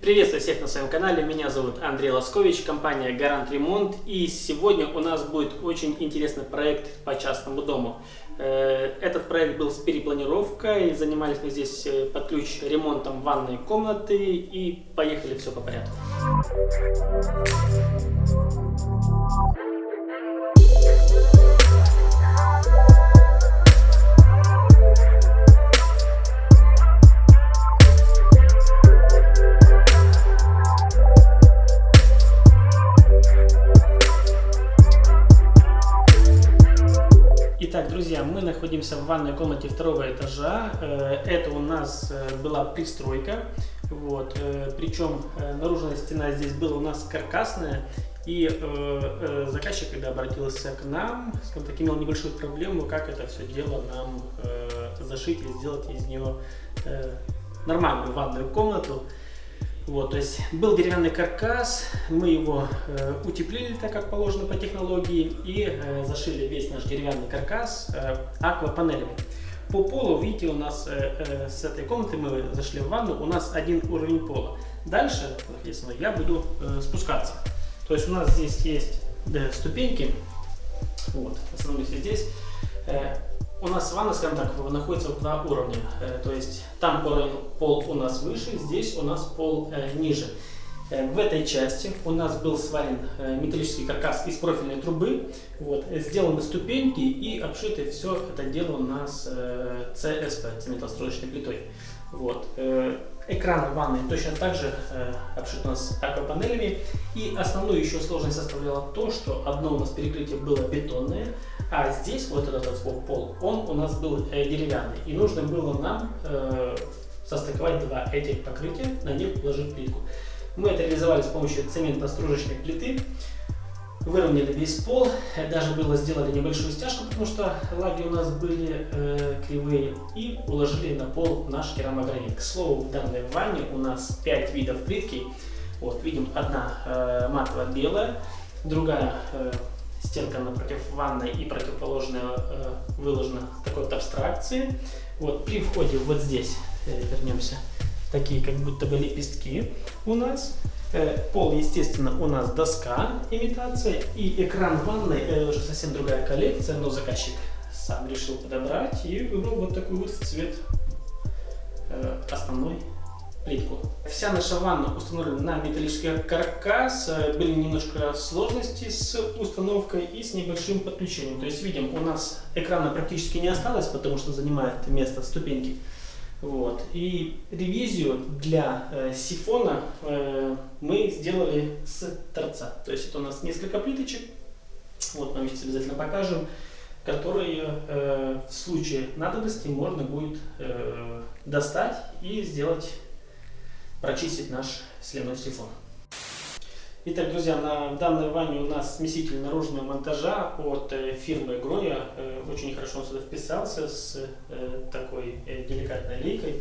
Приветствую всех на своем канале, меня зовут Андрей Лоскович, компания Гарант Ремонт и сегодня у нас будет очень интересный проект по частному дому. Э, этот проект был с перепланировкой, занимались мы здесь э, под ключ ремонтом ванной комнаты и поехали все по порядку. Находимся в ванной комнате второго этажа. Э, это у нас э, была пристройка. Вот. Э, Причем наружная стена здесь была у нас каркасная. И заказчик, когда обратился к нам, скажем так, имел небольшую проблему, как это все дело нам зашить и сделать из нее нормальную ванную комнату. Вот, то есть был деревянный каркас, мы его э, утеплили так, как положено по технологии, и э, зашили весь наш деревянный каркас э, аквапанелями. По полу, видите, у нас э, э, с этой комнаты мы зашли в ванну, у нас один уровень пола. Дальше, соответственно, я буду э, спускаться. То есть у нас здесь есть э, ступеньки, вот, остановлюсь здесь. Э, у нас ванна, скажем так, находится в два уровня. Э, то есть там пол у нас выше, здесь у нас пол э, ниже. Э, в этой части у нас был сварен металлический каркас из профильной трубы. Вот, сделаны ступеньки и обшито все это дело у нас ЦСП, цементостроечной плитой. Вот. Экран ванны точно так же обшит у нас аквапанелями. И основную еще сложность составляла то, что одно у нас перекрытие было бетонное, а здесь вот этот вот пол, он у нас был э, деревянный. И нужно было нам э, состыковать два этих покрытия, на них положить плитку. Мы это реализовали с помощью цементно-стружечной плиты. Выровняли весь пол, даже было сделали небольшую стяжку, потому что лаги у нас были э, кривые, и уложили на пол наш керамогранит. К слову, в данной ванне у нас 5 видов плитки. Вот, видим, одна э, матово-белая, другая э, стенка напротив ванной и противоположная э, выложена такой вот абстракции. Вот при входе вот здесь, э, вернемся, такие как будто бы лепестки у нас. Э, пол, естественно, у нас доска, имитация. И экран ванной, это уже совсем другая коллекция, но заказчик сам решил подобрать и выбрал вот такой вот цвет э, основной плитку. Вся наша ванна установлена на металлический каркас. Э, были немножко сложности с установкой и с небольшим подключением. То есть видим, у нас экрана практически не осталось, потому что занимает место ступеньки. Вот. И ревизию для э, сифона э, мы сделали с торца. То есть это у нас несколько плиточек. Вот мы сейчас обязательно покажем которые э, в случае надобности можно будет э, достать и сделать прочистить наш сливной сифон. Итак, друзья, на данной ванне у нас смеситель наружного монтажа от э, фирмы Гроя. Э, очень хорошо он сюда вписался с э, такой деликатной лейкой.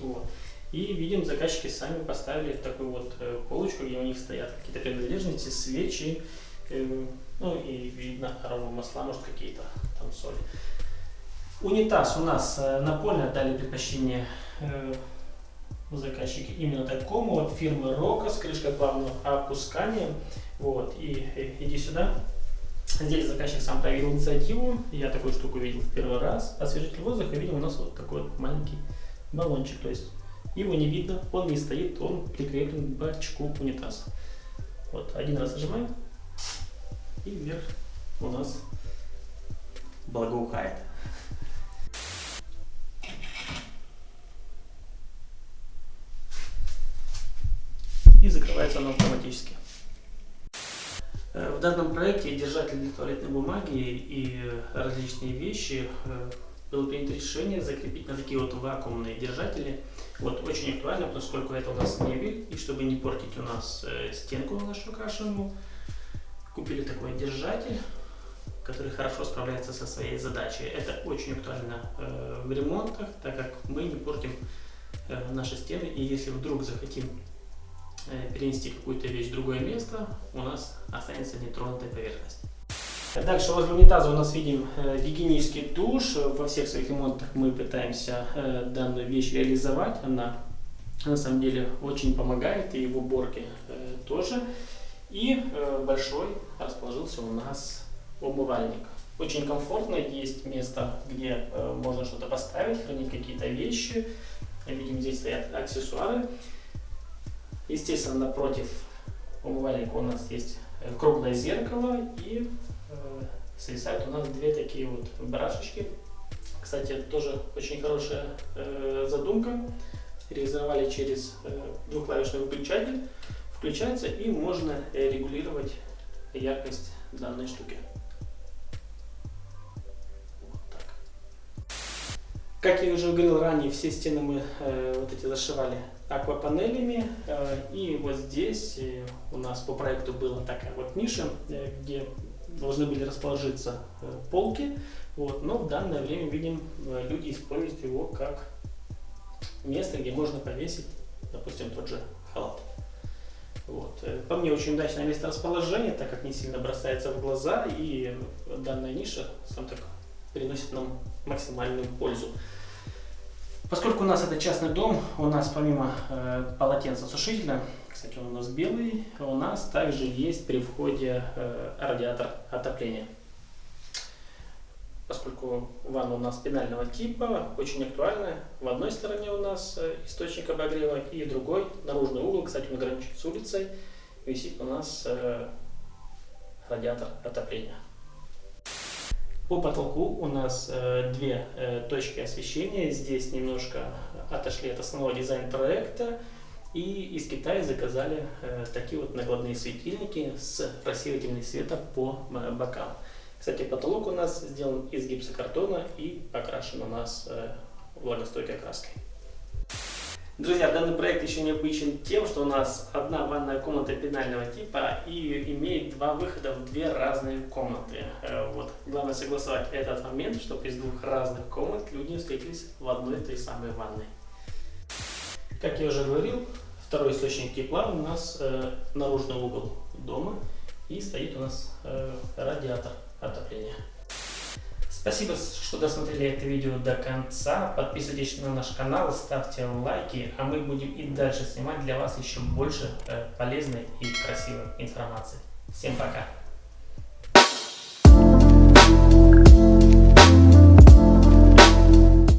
Вот. И видим, заказчики сами поставили такую вот полочку, где у них стоят какие-то принадлежности, свечи, ну и видно арома масла, может какие-то там соли. Унитаз у нас напольный, отдали предпочтение заказчики именно такому вот фирмы Рока с крышкой плавного опускания. Вот, и, и иди сюда. Здесь заказчик сам проявил инициативу. Я такую штуку видел в первый раз. Освежитель воздуха, видим, у нас вот такой вот маленький баллончик. То есть его не видно, он не стоит, он прикреплен к бачку унитаза. Вот, один раз нажимаем, и вверх у нас благоухает. и закрывается оно автоматически. Э, в данном проекте держатель для туалетной бумаги и различные вещи э, было принято решение закрепить на такие вот вакуумные держатели. Вот, очень актуально, поскольку это у нас мебель, и чтобы не портить у нас э, стенку нашу крашеную, купили такой держатель, который хорошо справляется со своей задачей. Это очень актуально в ремонтах, так как мы не портим наши стены, и если вдруг захотим Э, перенести какую-то вещь в другое место, у нас останется нетронутая поверхность. Дальше возле унитаза у нас видим э, гигиенический душ. Во всех своих ремонтах мы пытаемся э, данную вещь реализовать. Она на самом деле очень помогает и в уборке э, тоже. И э, большой расположился у нас умывальник. Очень комфортно, есть место, где э, можно что-то поставить, хранить какие-то вещи. Видим, здесь стоят аксессуары. Естественно, напротив умывальника у нас есть э, круглое зеркало и э, свисают у нас две такие вот барашечки. Кстати, это тоже очень хорошая э, задумка. Реализовали через э, двухклавишный выключатель. Включается и можно э, регулировать яркость данной штуки. Как я уже говорил ранее, все стены мы э, вот эти зашивали аквапанелями. Э, и вот здесь э, у нас по проекту была такая вот ниша, э, где должны были расположиться полки. Вот, но в данное время видим, люди используют его как место, где можно повесить, допустим, тот же халат. Вот. По мне очень удачное место расположения, так как не сильно бросается в глаза, и данная ниша, сам так, приносит нам максимальную пользу. Поскольку у нас это частный дом, у нас помимо э, полотенцесушителя, кстати, он у нас белый, у нас также есть при входе э, радиатор отопления. Поскольку ванна у нас пенального типа, очень актуальная. В одной стороне у нас э, источник обогрева и другой, наружный угол, кстати, он граничит с улицей, висит у нас э, радиатор отопления. По потолку у нас э, две э, точки освещения. Здесь немножко отошли от основного дизайна проекта. И из Китая заказали э, такие вот накладные светильники с рассеивателем света по э, бокам. Кстати, потолок у нас сделан из гипсокартона и покрашен у нас э, влагостойкой краской. Друзья, данный проект еще необычен тем, что у нас одна ванная комната пенального типа и имеет два выхода в две разные комнаты. Э, вот. Главное согласовать этот момент, чтобы из двух разных комнат люди встретились в одной той самой ванной. Как я уже говорил, второй источник тепла у нас э, наружный угол дома и стоит у нас э, радиатор отопления. Спасибо, что досмотрели это видео до конца. Подписывайтесь на наш канал, ставьте лайки, а мы будем и дальше снимать для вас еще больше э, полезной и красивой информации. Всем пока!